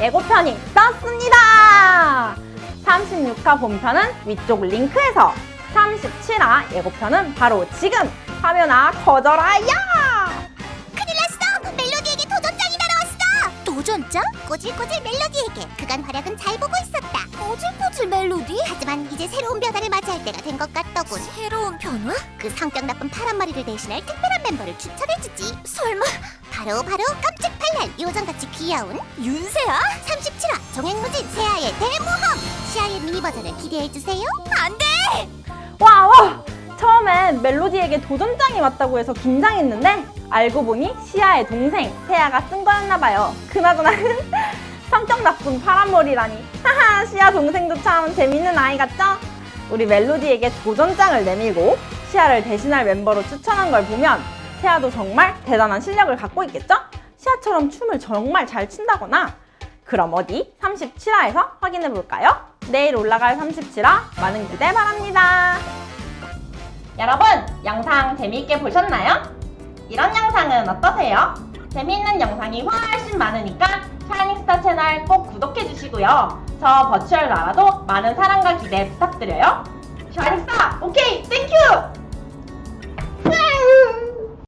예고편이 떴습니다! 36화 본편은 위쪽 링크에서 37화 예고편은 바로 지금 화면아 거절아야! 큰일 났어! 멜로디에게 도전장이 날아왔어! 도전장? 꼬질꼬질 멜로디에게 그간 활약은 잘 보고 있었다 꼬질꼬질 멜로디? 하지만 이제 새로운 변화를 맞이할 때가 된 것 같더군 새로운 변화? 그 성격 나쁜 파란머리를 대신할 특별한 멤버를 추천해주지 설마 바로 바로 깜찍 팔랄 요정같이 귀여운 윤세아? 37화 종횡무진 세아의 대모험 시아의 미니 버전을 기대해주세요 안돼! 와, 와! 처음엔 멜로디에게 도전장이 왔다고 해서 긴장했는데 알고 보니 시아의 동생 세아가 쓴 거였나봐요. 그나저나 성격 나쁜 파란머리라니. 하하, 시아 동생도 참 재밌는 아이 같죠? 우리 멜로디에게 도전장을 내밀고 시아를 대신할 멤버로 추천한 걸 보면 세아도 정말 대단한 실력을 갖고 있겠죠? 시아처럼 춤을 정말 잘 춘다거나 그럼 어디 37화에서 확인해 볼까요? 내일 올라갈 37화 많은 기대 바랍니다. 여러분, 영상 재미있게 보셨나요? 이런 영상은 어떠세요? 재미있는 영상이 훨씬 많으니까 샤이닝스타 채널 꼭 구독해 주시고요. 저 버추얼 나라도 많은 사랑과 기대 부탁드려요. 샤이닝스타, 오케이, 땡큐!